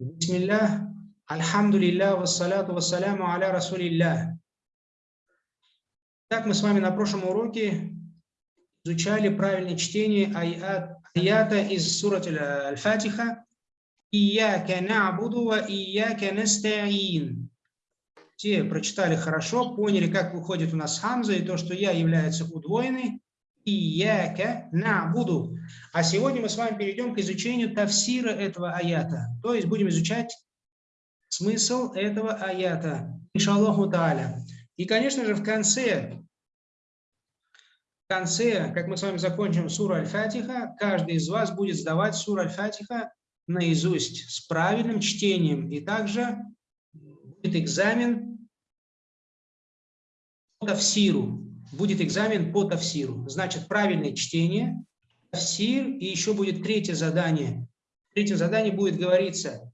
Бисмиллах, альхамдулиллах, вассаляту вассаляму аля расулиллах. Так мы с вами на прошлом уроке изучали правильное чтение аят, аята из сурат Аль-Фатиха «Ияка на'буду ва ияка наста'ин». Те прочитали хорошо, поняли, как выходит у нас хамза, и то, что я является удвоенной. Ияка на'буду. А сегодня мы с вами перейдем к изучению тавсира этого аята. То есть будем изучать смысл этого аята. Иншаллаху та'аля. И, конечно же, в конце, в конце, как мы с вами закончим суру Аль-Фатиха, каждый из вас будет сдавать суру Аль-Фатиха наизусть с правильным чтением. И также будет экзамен по тавсиру. Будет экзамен по тавсиру. Значит, правильное чтение, тавсир, и еще будет третье задание. Третье задание будет говориться,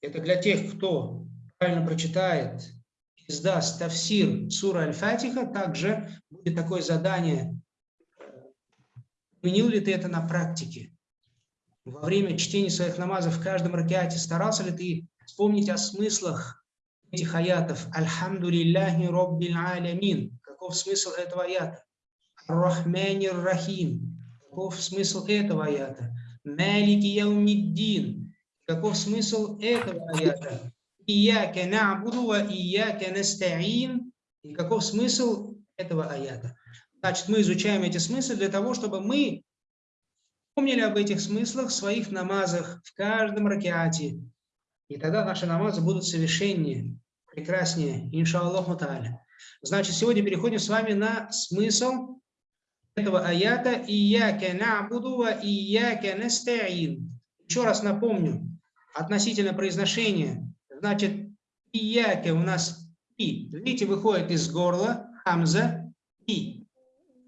это для тех, кто правильно прочитает издаст Тавсир Сура Аль-Фатиха, также будет такое задание. Применил ли ты это на практике? Во время чтения своих намазов в каждом ракеате старался ли ты вспомнить о смыслах этих аятов? Альхамду лилляхи роббил алямин. Каков смысл этого аята? Ар-Рахманир Рахим. Каков смысл этого аята? Малики яумиддин. Каков смысл этого аята? Ияка на'буду ва ияка наста'ин. И каков смысл этого аята? Значит, мы изучаем эти смыслы для того, чтобы мы помнили об этих смыслах в своих намазах, в каждом ракеате. И тогда наши намазы будут совершеннее, прекраснее, иншаллаху та'аля. Значит, сегодня переходим с вами на смысл этого аята «Ияка на'буду ва ияка наста'ин». Еще раз напомню, относительно произношения Значит, ияке у нас и. Видите, выходит из горла, хамза, и.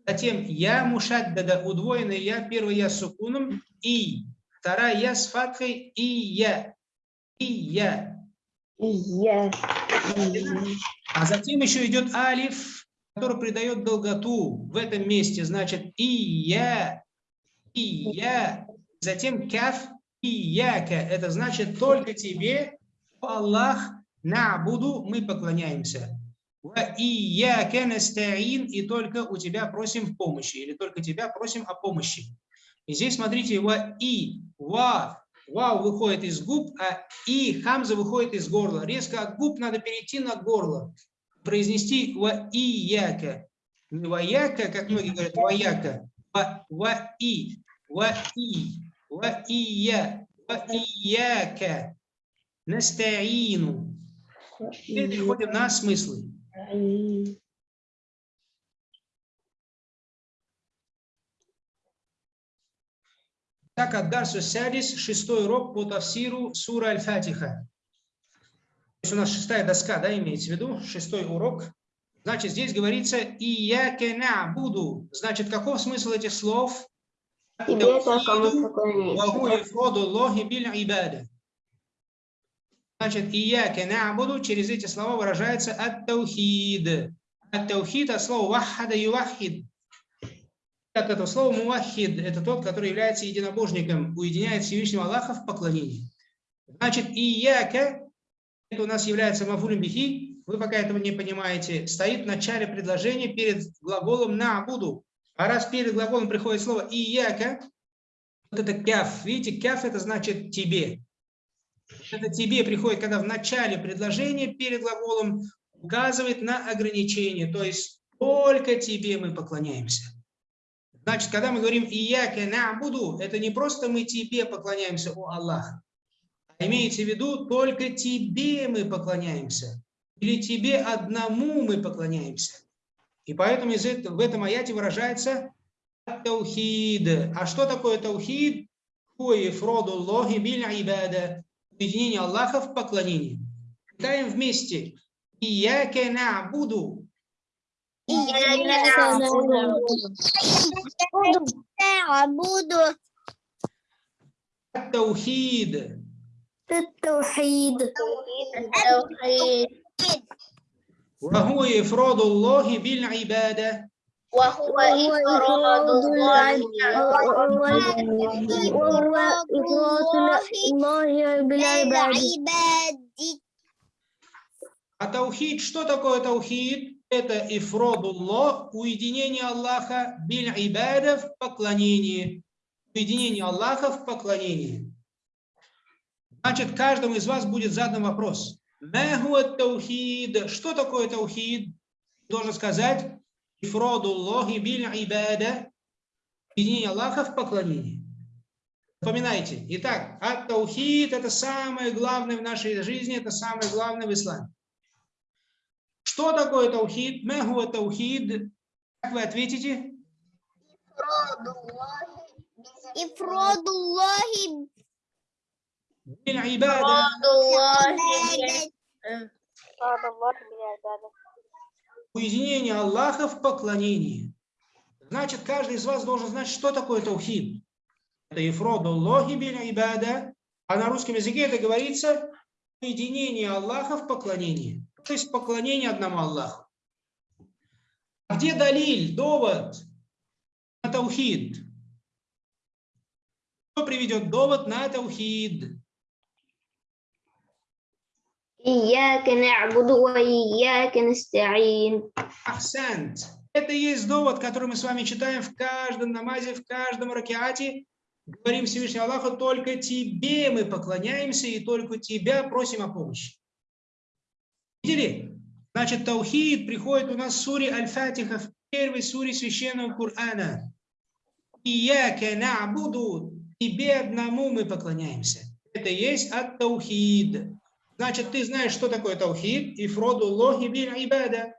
Затем я мушаддада, удвоенная я, первый я с сукуном, и. Вторая я с фатхой, и я. И я. И я. А затем еще идет алиф, который придает долготу в этом месте. Значит, и я, и я. Затем каф, и яка. Это значит только тебе Аллах буду мы поклоняемся. И я настаин, и только у тебя просим помощи, или только тебя просим о помощи. И здесь смотрите, и, ва, вау выходит из губ, а и хамза выходит из горла. Резко от губ надо перейти на горло. Произнести ва и яка. Не ва яка, как многие говорят, ва яка. Ва, ва и, ва и, ва и я, ва и яка. Настаину. Теперь переходим на смыслы. Так, Аддарсу Садис, шестой урок по тавсиру Сура Аль-Фатиха. То есть у нас шестая доска, да, имеется в виду, шестой урок. Значит, здесь говорится «Ияке буду». Значит, каков смысл этих слов? Тебе только Значит, ияке на'буду через эти слова выражается ат-таухид. Ат-таухид от слова ваххада ювахид. От этого слова мувахид – это тот, который является единобожником, уединяет Всевышнего Аллаха в поклонении. Значит, ияке, это у нас является мафулем бихи, вы пока этого не понимаете, стоит в начале предложения перед глаголом на'буду. А раз перед глаголом приходит слово ияке, вот это кяф. Видите, кяф – это значит тебе. Это тебе приходит, когда в начале предложения перед глаголом указывает на ограничение, то есть только тебе мы поклоняемся. Значит, когда мы говорим «Ияке буду, это не просто мы тебе поклоняемся, о Аллах, а имеется в виду только тебе мы поклоняемся, или тебе одному мы поклоняемся. И поэтому в этом аяте выражается таухид. А что такое таухид? Объединение Аллаха в поклонении. Читаем вместе. Ияке нa'буду. Ияке нa'буду. التوحيد التوحيد وهو إفراد الله بالعبادة وهو إفراد الله وهو إفراد الله بالعباد بالعباد А таухид, что такое таухид? Это ифродуллах, уединение Аллаха, биль ибада в поклонении. Уединение Аллаха в поклонении. Значит, каждому из вас будет задан вопрос. Что такое таухид? Должен сказать ифродуллахи биль ибада. Уединение Аллаха в поклонении. Запоминайте. Итак, ат таухид это самое главное в нашей жизни, это самое главное в исламе. Что такое таухид? Мэгу таухид? Как вы ответите? Ифродуллахи Уединение Аллаха в поклонении. Значит, каждый из вас должен знать, что такое таухид. Это ифродуллахи биль ибада. А на русском языке это говорится уединение Аллаха в поклонении то есть поклонение одному Аллаху. А где Далиль, довод на Таухид? Кто приведет довод на Таухид? Ияка на'буду ва ияка наста'ин. Это и есть довод, который мы с вами читаем в каждом намазе, в каждом ракеате. Говорим Всевышнему Аллаху, только тебе мы поклоняемся и только тебя просим о помощи. Видели? Значит, таухид приходит у нас в суре Аль-Фатиха, в первой суре Священного Корана. Ияке нa'буду, тебе одному мы поклоняемся. Это есть ат-таухид. Значит, ты знаешь, что такое таухид, и фроду лохи биль ибада.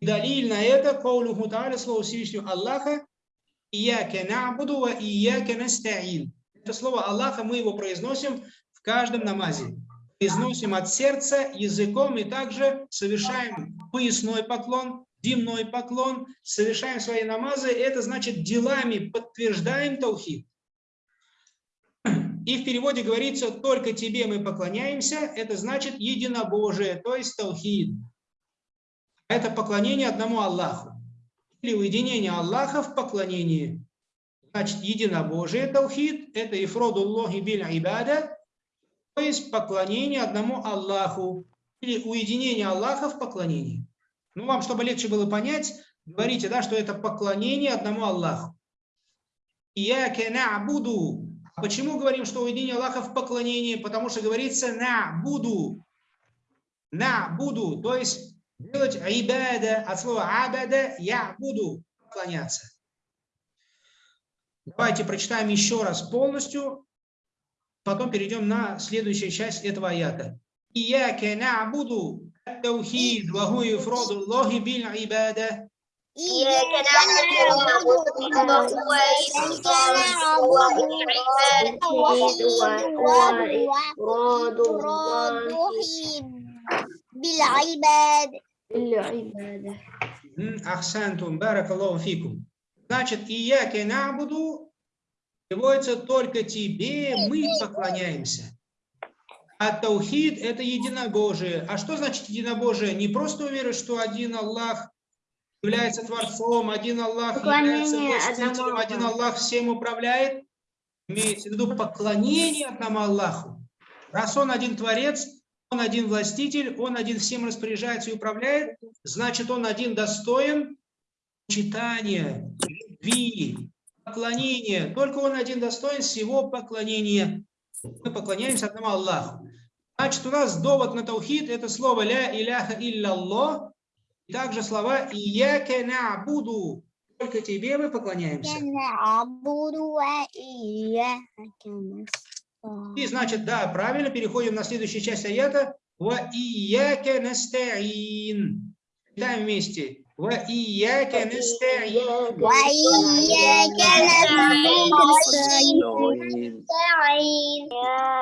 Далиль на это, каулуху та'аля, слово Всевышнего Аллаха, Ияке нa'буду ва ияке настаин. Это слово Аллаха, мы его произносим в каждом намазе. Произносим от сердца, языком и также совершаем поясной поклон, дневной поклон, совершаем свои намазы. Это значит делами подтверждаем таухид. И в переводе говорится, только тебе мы поклоняемся, это значит единобожие, то есть таухид. Это поклонение одному Аллаху. Или уединение Аллаха в поклонении. Значит, единобожие таухид, это ифродуллахи биль ибада, то есть поклонение одному Аллаху. Или уединение Аллаха в поклонении. Ну, вам, чтобы легче было понять, говорите, да, что это поклонение одному Аллаху. Ияке нa'буду. А почему говорим, что уединение Аллаха в поклонении? Потому что говорится на буду. На буду. То есть делать ибада от слова абада я буду поклоняться. Давайте прочитаем еще раз полностью Потом перейдем на следующую часть этого аята. Ияке нa'буду التوحيد وهو إفراد الله بالعبادة إياك نعبد وهو إفراد إفراد بالعباد بالعبادة М, Ахсантум, баракаллаху фикум. Значит, ияке набуду переводится только тебе мы поклоняемся. А таухид – это единобожие. А что значит единобожие? Не просто уверовать, что один Аллах является Творцом, один Аллах является властителем, один. Аллах всем управляет. Имеется в виду поклонение одному Аллаху. Раз Он один Творец, Он один властитель, Он один всем распоряжается и управляет, значит, Он один достоин почитания, любви, поклонение. Только Он один достоин всего поклонения. Мы поклоняемся одному Аллаху. Значит, у нас довод на таухид – это слово «ля иляха илля и также слова «ияке на'буду». Только тебе мы поклоняемся. И значит, да, правильно, переходим на следующую часть аята. «Ва ияке настаин». Читаем вместе. «Ва ияке настаин». وإياك نستعين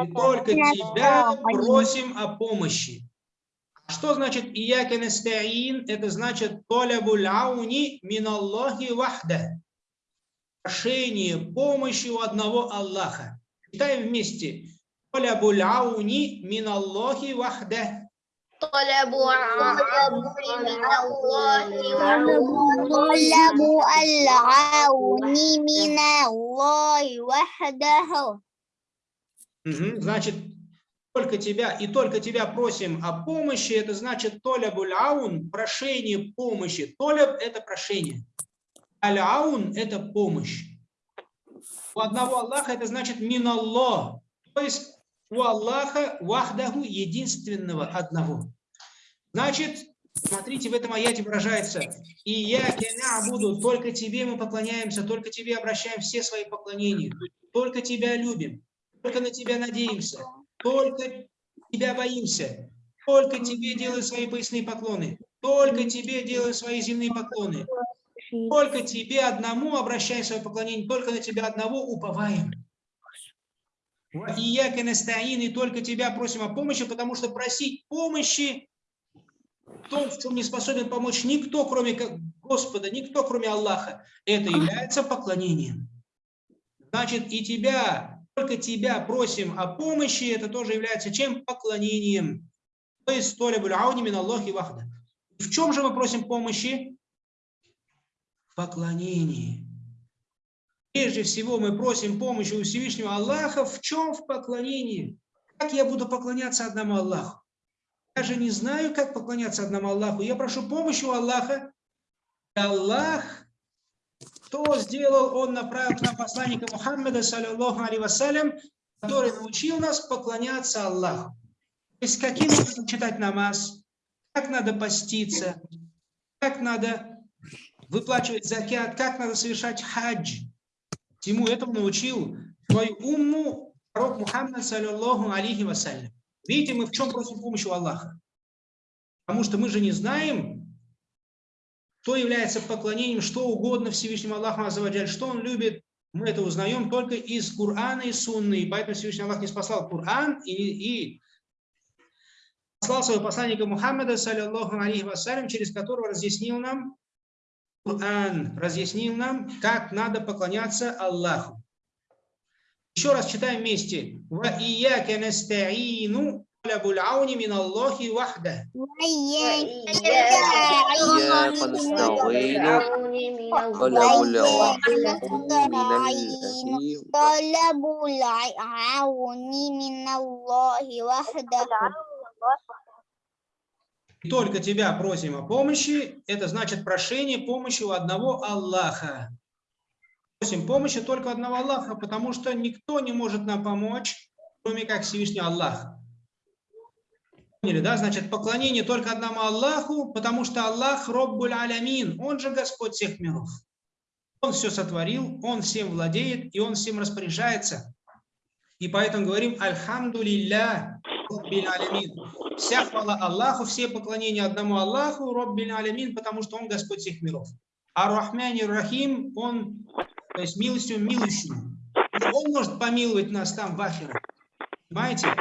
И только тебя просим о помощи. А Что значит «Ияке настаин»? Это значит «Толябуль ауни миналлахи вахда». Прошение помощи у одного Аллаха. Читаем вместе. «Толябуль ауни миналлахи вахда». طلب العون من الله طلب طلب العون من الله وحده Мгм. Значит, только тебя и только тебя просим о помощи, это значит толябуль аун, прошение помощи. Толяб – это прошение. Аль-аун – это помощь. У одного Аллаха это значит миналлах, то есть у Аллаха вахдаху единственного одного. Значит, смотрите, в этом аяте выражается, и я буду, только тебе мы поклоняемся, только тебе обращаем все свои поклонения, только тебя любим, только на тебя надеемся, только тебя боимся, только тебе делаем свои поясные поклоны, только тебе делаем свои земные поклоны, только тебе одному обращаем свое поклонение, только на тебя одного уповаем. И я и только тебя просим о помощи, потому что просить помощи в том, в чем не способен помочь никто, кроме Господа, никто, кроме Аллаха, это является поклонением. Значит, и тебя, только тебя просим о помощи, это тоже является чем? Поклонением. То есть, толя мин Аллахи вахда. В чем же мы просим помощи? В поклонении. Прежде всего мы просим помощи у Всевышнего Аллаха. В чем? В поклонении. Как я буду поклоняться одному Аллаху? Я же не знаю, как поклоняться одному Аллаху. Я прошу помощи у Аллаха. И Аллах, кто сделал, Он направил к нам посланника Мухаммеда, саллиллаху алейhi вассалям, который научил нас поклоняться Аллаху. То есть каким образом читать намаз, как надо поститься, как надо выплачивать закят, как надо совершать хадж. Всему этому научил свою умму пророк Мухаммад, саллиллаху алейхи вассалям. Видите, мы в чем просим помощи у Аллаха? Потому что мы же не знаем, что является поклонением, что угодно Всевышнему Аллаху Азаваджаль, что Он любит. Мы это узнаем только из Корана и Сунны. И поэтому Всевышний Аллах не спасал Коран и, и послал своего посланника Мухаммада, саллиллаху алейхи вассалям, через которого разъяснил нам Коран, разъяснил нам, как надо поклоняться Аллаху. Еще раз читаем вместе. Ва ияка настаину талабул ауни мин Аллахи вахда. وإياك إياك نستعين طلب العون من الله طلب العون من الله وحده И только тебя просим о помощи, это значит прошение помощи у одного Аллаха. Просим помощи только одного Аллаха, потому что никто не может нам помочь, кроме как Всевышний Аллах. Поняли, да? Значит, поклонение только одному Аллаху, потому что Аллах Роббуль Алямин, Он же Господь всех миров. Он все сотворил, Он всем владеет, и Он всем распоряжается. И поэтому говорим Альхамду лилля Алямин. Вся хвала Аллаху, все поклонения одному Аллаху, Роббиль Алямин, потому что Он Господь всех миров. А Рахмани Рахим, Он, то есть милостью милующим. Он может помиловать нас там в Ахире. Понимаете?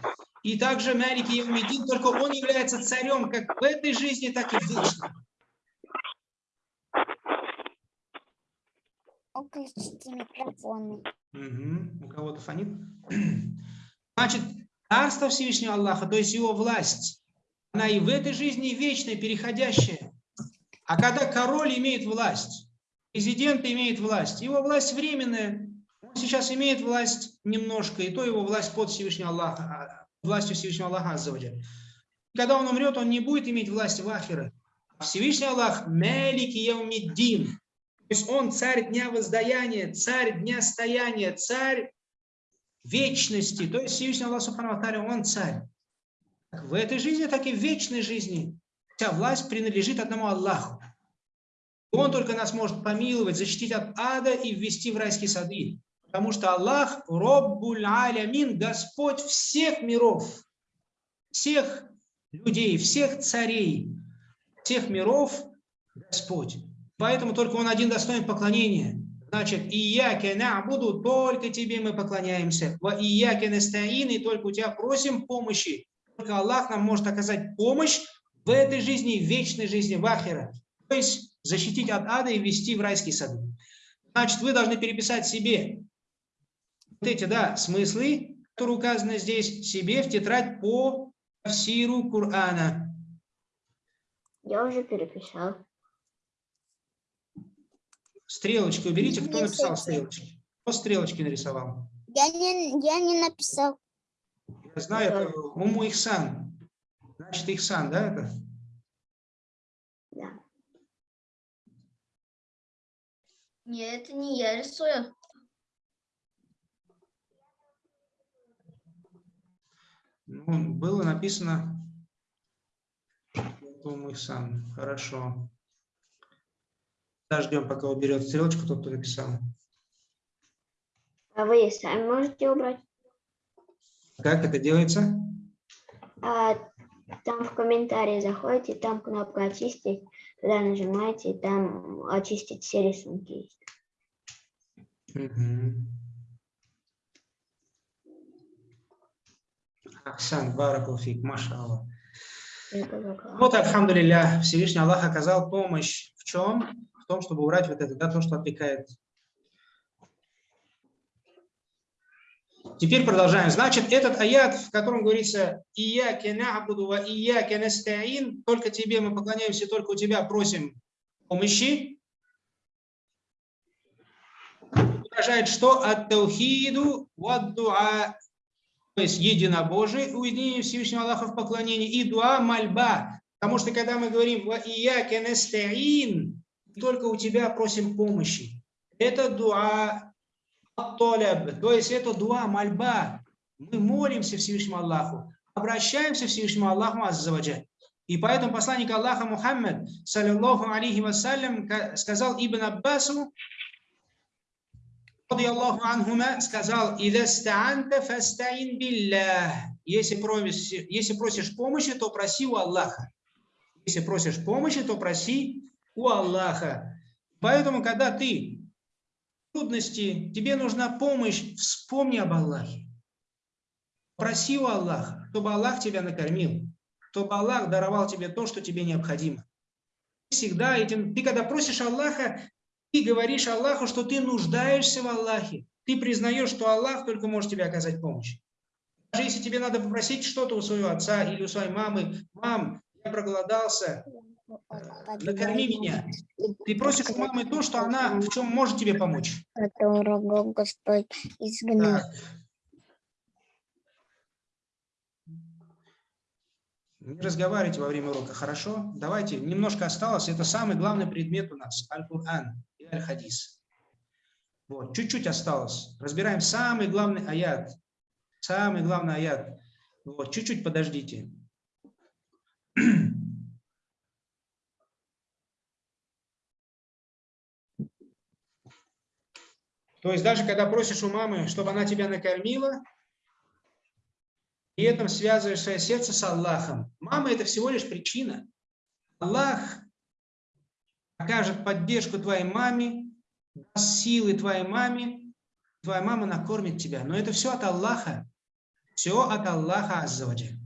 И также Малики Евмедин, только он является царем как в этой жизни, так и в вечной. Выключите микрофоны. Мгм. У кого-то фонит. Значит, царство Всевышнего Аллаха, то есть его власть, она и в этой жизни вечная, переходящая. А когда король имеет власть, президент имеет власть, его власть временная, он сейчас имеет власть немножко, и то его власть под Всевышнего Аллаха, а, властью Всевышнего Аллаха Аззаваджаль. Когда он умрет, он не будет иметь власти в Ахире. А Всевышний Аллах Малик Яумиддин. То есть он царь дня воздаяния, царь дня стояния, царь вечности. То есть Всевышний Аллах Субхану он царь. Как в этой жизни, так и в вечной жизни. Вся власть принадлежит одному Аллаху. Он только нас может помиловать, защитить от ада и ввести в райские сады. Потому что Аллах, Роббуль Алямин, Господь всех миров, всех людей, всех царей, всех миров, Господь. Поэтому только Он один достоин поклонения. Значит, и я буду только тебе мы поклоняемся. Ва и я и только у тебя просим помощи. Только Аллах нам может оказать помощь в этой жизни, в вечной жизни, в Ахире. То есть защитить от ада и ввести в райские сады. Значит, вы должны переписать себе вот эти, да, смыслы, которые указаны здесь, себе в тетрадь по сиру Корана. Я уже переписал. Стрелочки уберите. Кто написал стрелочки? Кто стрелочки нарисовал? Я не, я не написал. Я знаю, это Уму Ихсан. Значит, Ихсан, да, это? Да. Нет, это не я рисую. Ну, было написано Уму Ихсан. Хорошо. Подождем, пока уберет стрелочку тот, кто написал. А вы сами можете убрать? Как это делается? А, там в комментарии заходите, там кнопка очистить, туда нажимаете, и там очистить все рисунки есть. Мгм. Ахсан, баракулфик, закрыл. Вот, альхамдулилля, Всевышний Аллах оказал помощь в чем? Том, чтобы убрать вот это, да, то, что отвлекает. Теперь продолжаем. Значит, этот аят, в котором говорится «Ияке нa'буду ва ияке настаин», только тебе мы поклоняемся, только у тебя просим помощи, выражает что? Ат-таухиду ва-дуа, то есть единобожие, уединение Всевышнего Аллаха в поклонении, и дуа мольба. Потому что когда мы говорим «Ва ияке настаин», только у тебя просим помощи. Это дуа ат-толяб, то есть это дуа, мольба. Мы молимся Всевышнему Аллаху, обращаемся Всевышнему Аллаху Аззаваджаль. И поэтому посланник Аллаха Мухаммад, саллиллаху алейхи вассалям, ка- сказал Ибн Аббасу, радiyallahu анхума, сказал. Если просишь, если просишь помощи, то проси у Аллаха. Если просишь помощи, то проси у Аллаха. Поэтому, когда ты в трудности, тебе нужна помощь, вспомни об Аллахе. Проси у Аллаха, чтобы Аллах тебя накормил, чтобы Аллах даровал тебе то, что тебе необходимо. Всегда этим, ты когда просишь Аллаха, ты говоришь Аллаху, что ты нуждаешься в Аллахе. Ты признаешь, что Аллах только может тебе оказать помощь. Даже если тебе надо попросить что-то у своего отца или у своей мамы, мам, я проголодался, накорми меня. Ты просишь у мамы то, что она в чем может тебе помочь. Которого Господь изгнал. Не разговаривайте во время урока, хорошо? Давайте, немножко осталось. Это самый главный предмет у нас. Аль-Кур'ан и Аль-Хадис. Вот, чуть-чуть осталось. Разбираем самый главный аят. Самый главный аят. Вот, чуть-чуть подождите. То есть даже когда просишь у мамы, чтобы она тебя накормила, и этом связываешь свое сердце с Аллахом. Мама – это всего лишь причина. Аллах окажет поддержку твоей маме, даст силы твоей маме, твоя мама накормит тебя. Но это все от Аллаха. Все от Аллаха Аззаваджа.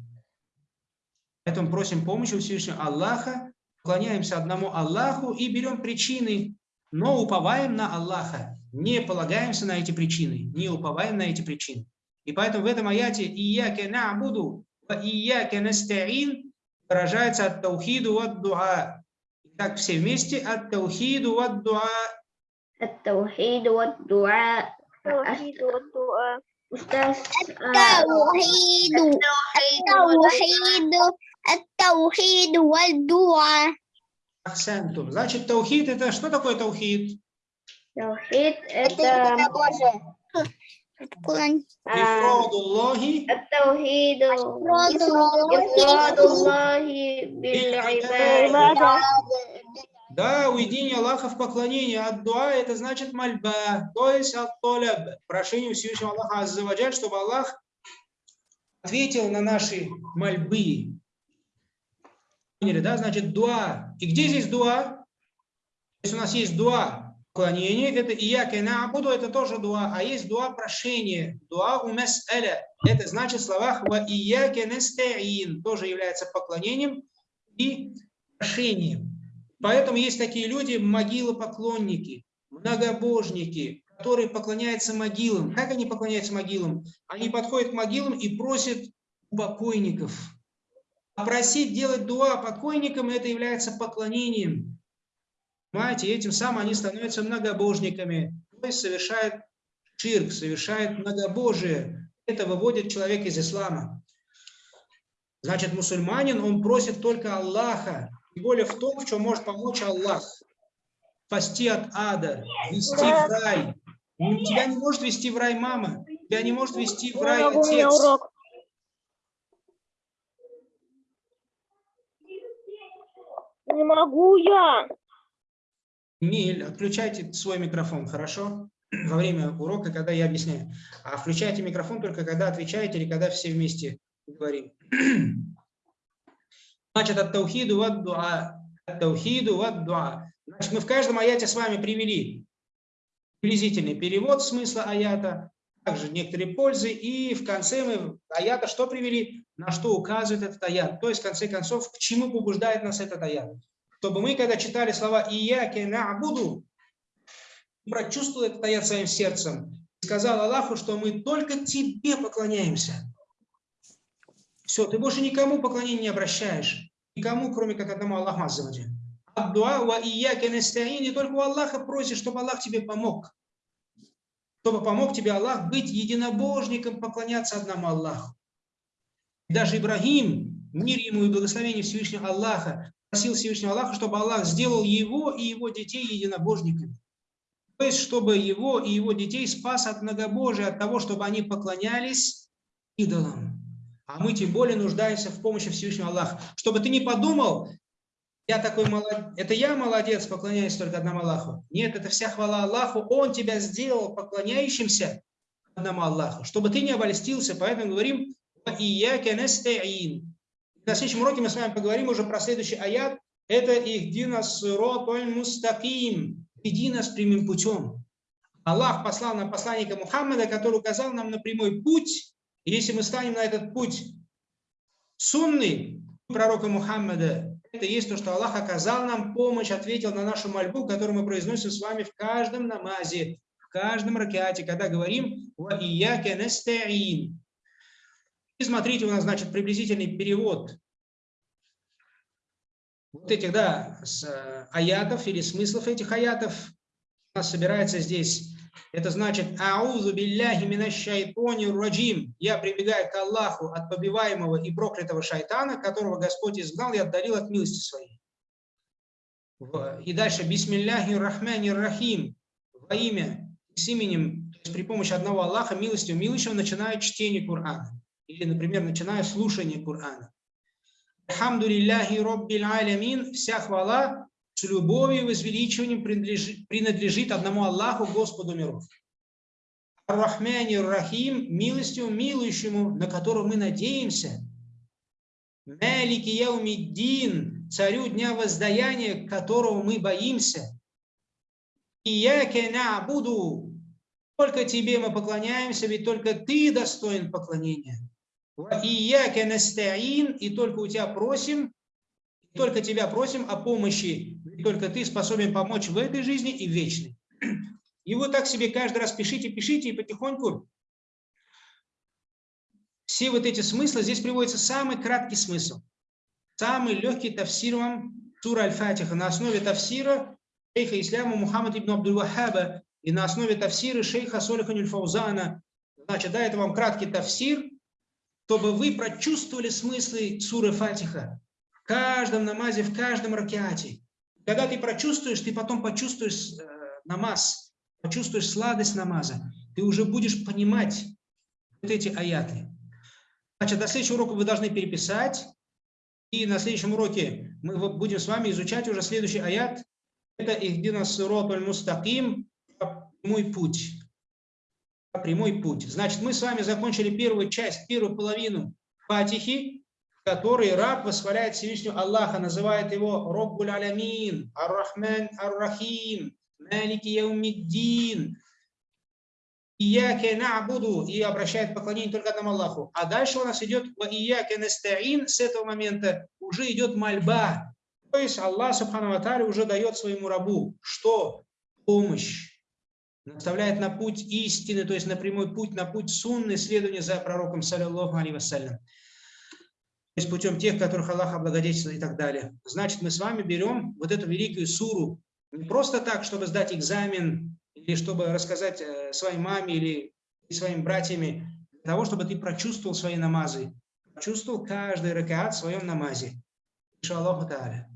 Поэтому просим помощи у Всевышнего Аллаха, поклоняемся одному Аллаху и берем причины, но уповаем на Аллаха не полагаемся на эти причины, не уповаем на эти причины. И поэтому в этом аяте «Ияке набуду, ва ияке настарин» выражается от таухиду от дуа. Итак, все вместе от таухиду от дуа. От таухиду от От таухиду. От таухиду от дуа. Значит, таухид – это что такое таухид? توحيد Это это единобожие. Поклон- а, Ифрадуллахи التوحيد Роду- إفراد الله بالعبادة Да, уединение Аллаха в поклонении. От дуа это значит мольба, то есть от толяб, прошение Всевышнего Аллаха Аззаваджаль, чтобы Аллах ответил на наши мольбы. Поняли, да? Значит, дуа. И где здесь дуа? Если у нас есть дуа поклонение, это ияке на'буду, это тоже дуа. А есть дуа прошение, дуа у мас'аля. Это значит в словах ва ияке настаин, тоже является поклонением и прошением. Поэтому есть такие люди, могилопоклонники, многобожники, которые поклоняются могилам. Как они поклоняются могилам? Они подходят к могилам и просят у покойников. А просить делать дуа покойникам, это является поклонением. Понимаете, и этим самым они становятся многобожниками, то есть совершают ширк, совершают многобожие. Это выводит человека из ислама. Значит, мусульманин, он просит только Аллаха, и более в том, в чем может помочь Аллах. Спасти от ада, вести в рай. Тебя не может вести в рай мама, тебя не может вести в рай отец. Не могу я. Миль, отключайте свой микрофон, хорошо? Во время урока, когда я объясняю. А включайте микрофон только когда отвечаете или когда все вместе говорим. Значит, от таухиду вад дуа. От таухиду вад дуа. Значит, мы в каждом аяте с вами привели приблизительный перевод смысла аята, также некоторые пользы, и в конце мы аята что привели, на что указывает этот аят. То есть, в конце концов, к чему побуждает нас этот аят. Чтобы мы, когда читали слова «Ияке нa'буду», прочувствовали этот аят своим сердцем, сказал Аллаху, что мы только тебе поклоняемся. Все, ты больше никому поклонения не обращаешь. Никому, кроме как одному Аллаху Аззаваджи. Аддуа ва ияке и только у Аллаха просишь, чтобы Аллах тебе помог. Чтобы помог тебе Аллах быть единобожником, поклоняться одному Аллаху. Даже Ибрагим, мир ему и благословение Всевышнего Аллаха, просил Всевышнего Аллаха, чтобы Аллах сделал его и его детей единобожниками. То есть, чтобы его и его детей спас от многобожия, от того, чтобы они поклонялись идолам. А мы тем более нуждаемся в помощи Всевышнего Аллаха. Чтобы ты не подумал, я такой молодец, это я молодец, поклоняюсь только одному Аллаху. Нет, это вся хвала Аллаху. Он тебя сделал поклоняющимся одному Аллаху. Чтобы ты не обольстился, поэтому говорим и я. На следующем уроке мы с вами поговорим уже про следующий аят. Это ихдина суротоль мустаким. Иди нас прямым путем. Аллах послал нам посланника Мухаммада, который указал нам на прямой путь. Если мы станем на этот путь сунный пророка Мухаммада, это есть то, что Аллах оказал нам помощь, ответил на нашу мольбу, которую мы произносим с вами в каждом намазе, в каждом ракете, когда говорим «Ва ияке настаин». И смотрите, у нас, значит, приблизительный перевод вот этих, да, с, э, аятов или смыслов этих аятов. У нас собирается здесь, это значит «Аузу билляхи минашшайтони раджим». Я прибегаю к Аллаху от побиваемого и проклятого шайтана, которого Господь изгнал и отдалил от милости своей. И дальше «Бисмилляхи рахмани рахим». Во имя, с именем, то есть при помощи одного Аллаха, милостью милующего, начинаю чтение Корана. Или, например, начиная слушание Корана. Хамду лилляхи роббил алямин. Вся хвала с любовью и возвеличиванием принадлежит, принадлежит одному Аллаху, Господу миров. Ар-Рахмани Рахим, милостью милующему, на которого мы надеемся. Малики Яумиддин, царю дня воздаяния, которого мы боимся. Ияке буду, только тебе мы поклоняемся, ведь только ты достоин поклонения. И только у тебя просим, только тебя просим о помощи, только ты способен помочь в этой жизни и вечной. И вот так себе каждый раз пишите, пишите, и потихоньку все вот эти смыслы, здесь приводится самый краткий смысл, самый легкий тафсир вам сура Аль-Фатиха на основе тафсира шейха Исляма Мухаммад ибн Абдул-Вахаба и на основе тафсира шейха Солиха Нюльфаузана. Значит, да, это вам краткий тафсир, чтобы вы прочувствовали смыслы суры Фатиха в каждом намазе, в каждом ракеате. Когда ты прочувствуешь, ты потом почувствуешь э, намаз, почувствуешь сладость намаза, ты уже будешь понимать вот эти аяты. Значит, до следующего урока вы должны переписать, и на следующем уроке мы будем с вами изучать уже следующий аят. Это «Ихдина сирот аль-мустаким» «Мой путь» прямой путь. Значит, мы с вами закончили первую часть, первую половину Фатихи, в которой раб восхваляет Всевышнего Аллаха, называет его Роббуль Алямин, Ар-Рахман Ар-Рахим, Малики Яумиддин, Ияке нa'буду, и обращает поклонение только одному Аллаху. А дальше у нас идет Ияке настаин, с этого момента уже идет мольба. То есть Аллах, Субхану Аталя, уже дает своему рабу, что? Помощь наставляет на путь истины, то есть на прямой путь, на путь сунны, следования за пророком, саллиллаху алейhi вассалям. есть путем тех, которых Аллах облагодетельствует и так далее. Значит, мы с вами берем вот эту великую суру не просто так, чтобы сдать экзамен, или чтобы рассказать э, своей маме или своим братьями, для того, чтобы ты прочувствовал свои намазы, прочувствовал каждый ракаат в своем намазе. Иншаллаху та'аля.